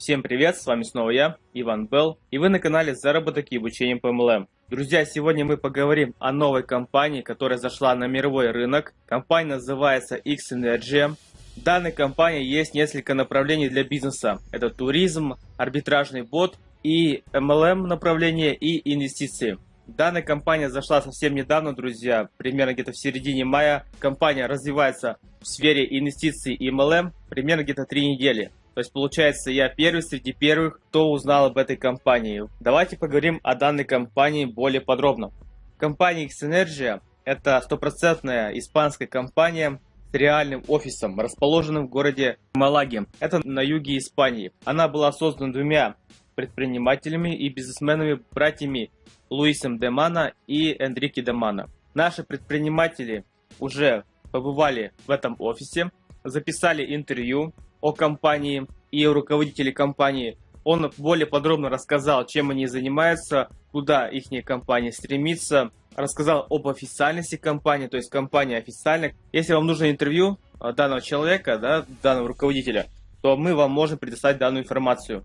Всем привет, с вами снова я, Иван Белл, и вы на канале Заработок и обучение по MLM. Друзья, сегодня мы поговорим о новой компании, которая зашла на мировой рынок. Компания называется X-Energy. В данной компании есть несколько направлений для бизнеса. Это туризм, арбитражный бот и MLM направление и инвестиции. Данная компания зашла совсем недавно, друзья, примерно где-то в середине мая. Компания развивается в сфере инвестиций и MLM примерно где-то 3 недели. То есть, получается, я первый среди первых, кто узнал об этой компании. Давайте поговорим о данной компании более подробно. Компания Xenergia – это стопроцентная испанская компания с реальным офисом, расположенным в городе Малаге. Это на юге Испании. Она была создана двумя предпринимателями и бизнесменами, братьями Луисом Демана и Энрике Демана. Наши предприниматели уже побывали в этом офисе, записали интервью, о компании и о руководителе компании. Он более подробно рассказал, чем они занимаются, куда их компания стремится, рассказал об официальности компании, то есть компания официальная. Если вам нужно интервью э, данного человека, да, данного руководителя, то мы вам можем предоставить данную информацию.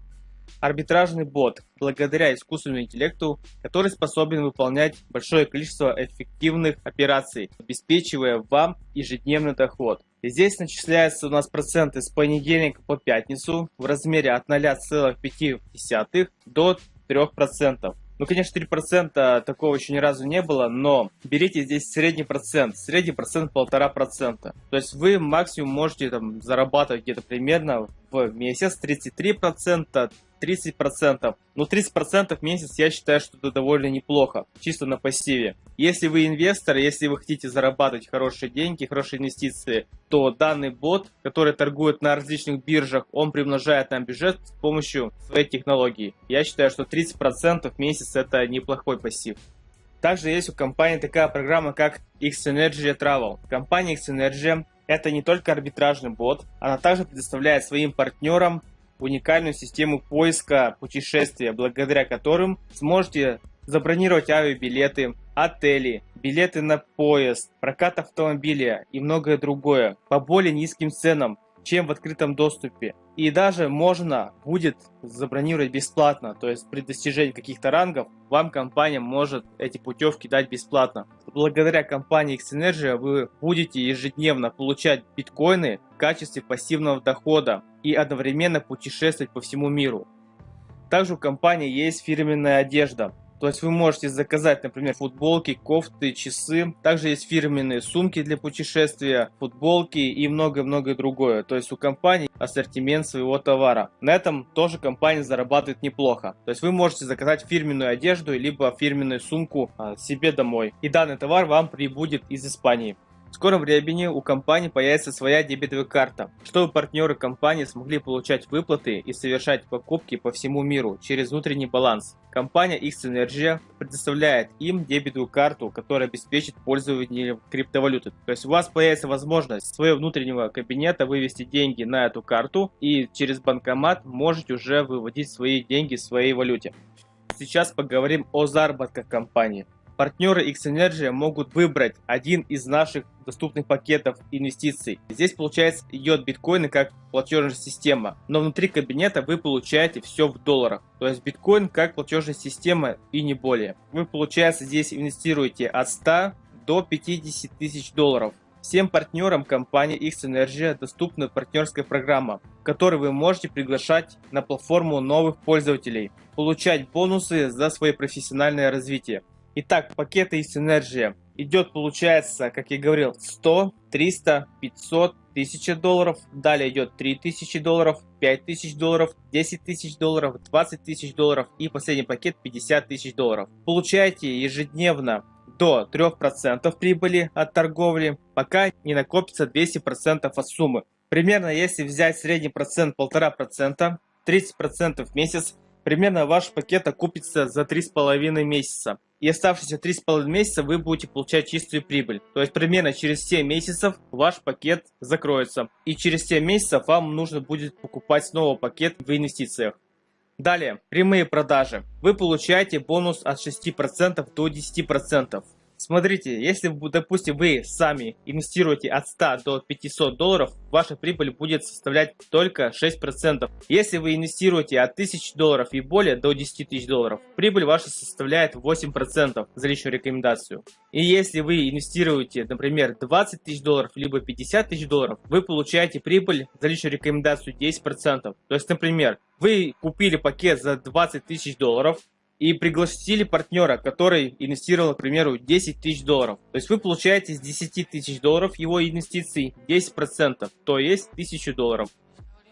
Арбитражный бот, благодаря искусственному интеллекту, который способен выполнять большое количество эффективных операций, обеспечивая вам ежедневный доход. Здесь начисляются у нас проценты с понедельника по пятницу в размере от 0,5 до 3%. Ну, конечно, 3% такого еще ни разу не было, но берите здесь средний процент. Средний процент полтора процента. То есть вы максимум можете там зарабатывать где-то примерно в месяц 33%, 30%. Но 30% в месяц я считаю, что это довольно неплохо, чисто на пассиве. Если вы инвестор, если вы хотите зарабатывать хорошие деньги, хорошие инвестиции, то данный бот, который торгует на различных биржах, он примножает нам бюджет с помощью своей технологии. Я считаю, что 30% в месяц это неплохой пассив. Также есть у компании такая программа, как X-Energy Travel. Компания X-Energy это не только арбитражный бот, она также предоставляет своим партнерам уникальную систему поиска путешествия, благодаря которым сможете забронировать авиабилеты, отели, билеты на поезд, прокат автомобиля и многое другое по более низким ценам, чем в открытом доступе. И даже можно будет забронировать бесплатно, то есть при достижении каких-то рангов вам компания может эти путевки дать бесплатно. Благодаря компании Xenergy вы будете ежедневно получать биткоины в качестве пассивного дохода и одновременно путешествовать по всему миру. Также у компании есть фирменная одежда. То есть вы можете заказать, например, футболки, кофты, часы. Также есть фирменные сумки для путешествия, футболки и многое-многое другое. То есть у компании ассортимент своего товара. На этом тоже компания зарабатывает неплохо. То есть вы можете заказать фирменную одежду, либо фирменную сумку а, себе домой. И данный товар вам прибудет из Испании. В скором времени у компании появится своя дебетовая карта, чтобы партнеры компании смогли получать выплаты и совершать покупки по всему миру через внутренний баланс. Компания X-Energy предоставляет им дебетовую карту, которая обеспечит пользование криптовалюты. То есть у вас появится возможность своего внутреннего кабинета вывести деньги на эту карту и через банкомат можете уже выводить свои деньги в своей валюте. Сейчас поговорим о заработках компании. Партнеры X-Energy могут выбрать один из наших доступных пакетов инвестиций. Здесь, получается, идет биткоины как платежная система, но внутри кабинета вы получаете все в долларах. То есть биткоин как платежная система и не более. Вы, получается, здесь инвестируете от 100 до 50 тысяч долларов. Всем партнерам компании X-Energy доступна партнерская программа, в которой вы можете приглашать на платформу новых пользователей, получать бонусы за свое профессиональное развитие. Итак, пакеты из Synergy идет, получается, как я говорил, 100, 300, 500, 1000 долларов. Далее идет 3000 долларов, 5000 долларов, 10 тысяч долларов, 20 тысяч долларов и последний пакет 50 тысяч долларов. Получаете ежедневно до 3% прибыли от торговли, пока не накопится 200% от суммы. Примерно если взять средний процент 1,5%, 30% в месяц, примерно ваш пакет окупится за 3,5 месяца и оставшиеся 3,5 месяца вы будете получать чистую прибыль. То есть примерно через 7 месяцев ваш пакет закроется. И через 7 месяцев вам нужно будет покупать снова пакет в инвестициях. Далее, прямые продажи. Вы получаете бонус от 6% до 10%. Смотрите, если, допустим, вы сами инвестируете от 100 до 500 долларов, ваша прибыль будет составлять только 6%. Если вы инвестируете от 1000 долларов и более до 10 тысяч долларов, прибыль ваша составляет 8% за личную рекомендацию. И если вы инвестируете, например, 20 тысяч долларов, либо 50 тысяч долларов, вы получаете прибыль за личную рекомендацию 10%. То есть, например, вы купили пакет за 20 тысяч долларов, и пригласили партнера, который инвестировал, к примеру, 10 тысяч долларов. То есть вы получаете с 10 тысяч долларов его инвестиций 10%, то есть 1000 долларов.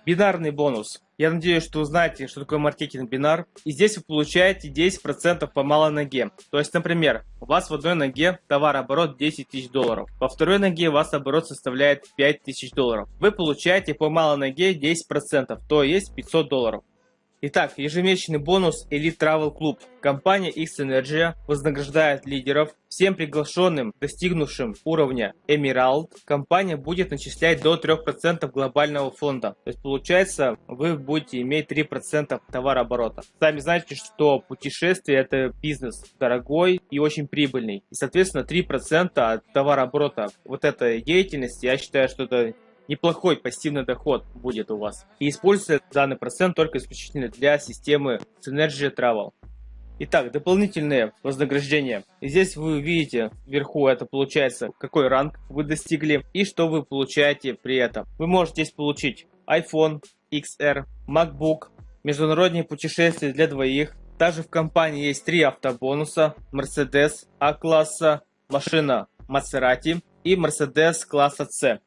Бинарный бонус. Я надеюсь, что вы знаете, что такое маркетинг бинар. И здесь вы получаете 10% по малой ноге. То есть, например, у вас в одной ноге товарооборот 10 тысяч долларов. Во второй ноге у вас оборот составляет 5 тысяч долларов. Вы получаете по малой ноге 10%, то есть 500 долларов. Итак, ежемесячный бонус Elite Travel Club. Компания X-Energy вознаграждает лидеров. Всем приглашенным, достигнувшим уровня Emerald, компания будет начислять до 3% глобального фонда. То есть получается, вы будете иметь 3% товарооборота. Сами знаете, что путешествие это бизнес дорогой и очень прибыльный. И соответственно 3% от товарооборота вот этой деятельности, я считаю, что это неплохой пассивный доход будет у вас. И используется данный процент только исключительно для системы Synergy Travel. Итак, дополнительные вознаграждения. Здесь вы видите вверху, это получается, какой ранг вы достигли и что вы получаете при этом. Вы можете здесь получить iPhone XR, MacBook, международные путешествия для двоих. Также в компании есть три автобонуса, Mercedes А-класса, машина Maserati и Mercedes класса C.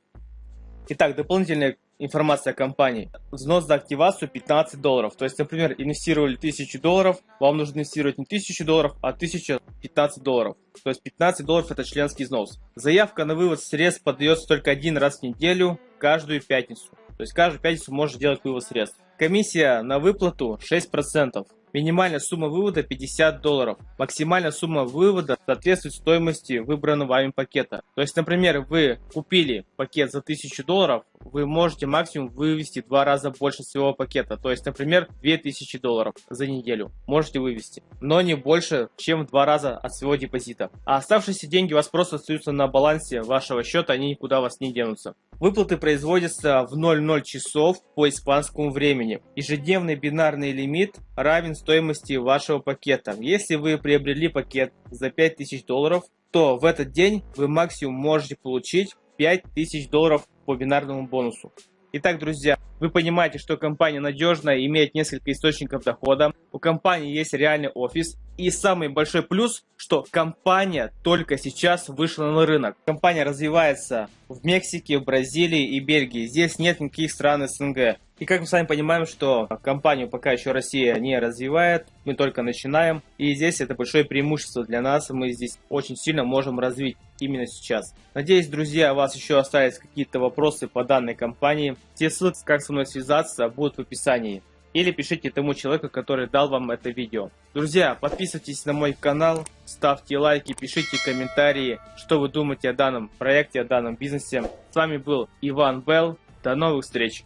Итак, дополнительная информация о компании. Взнос за активацию 15 долларов. То есть, например, инвестировали 1000 долларов, вам нужно инвестировать не 1000 долларов, а 1015 долларов. То есть 15 долларов это членский взнос. Заявка на вывод средств подается только один раз в неделю, каждую пятницу. То есть каждую пятницу можно делать вывод средств. Комиссия на выплату 6%. Минимальная сумма вывода 50 долларов. Максимальная сумма вывода соответствует стоимости выбранного вами пакета. То есть, например, вы купили пакет за 1000 долларов, вы можете максимум вывести два раза больше своего пакета. То есть, например, 2000 долларов за неделю можете вывести, но не больше, чем в два раза от своего депозита. А оставшиеся деньги у вас просто остаются на балансе вашего счета, они никуда у вас не денутся. Выплаты производятся в 00 часов по испанскому времени. Ежедневный бинарный лимит равен стоимости вашего пакета. Если вы приобрели пакет за 5000 долларов, то в этот день вы максимум можете получить 5000 долларов по бинарному бонусу. Итак, друзья, вы понимаете, что компания надежная, имеет несколько источников дохода. У компании есть реальный офис. И самый большой плюс, что компания только сейчас вышла на рынок. Компания развивается в Мексике, в Бразилии и Бельгии. Здесь нет никаких стран СНГ. И как мы с вами понимаем, что компанию пока еще Россия не развивает, мы только начинаем. И здесь это большое преимущество для нас, мы здесь очень сильно можем развить именно сейчас. Надеюсь, друзья, у вас еще остались какие-то вопросы по данной компании. Все ссылки, как со мной связаться, будут в описании. Или пишите тому человеку, который дал вам это видео. Друзья, подписывайтесь на мой канал, ставьте лайки, пишите комментарии, что вы думаете о данном проекте, о данном бизнесе. С вами был Иван Белл. До новых встреч!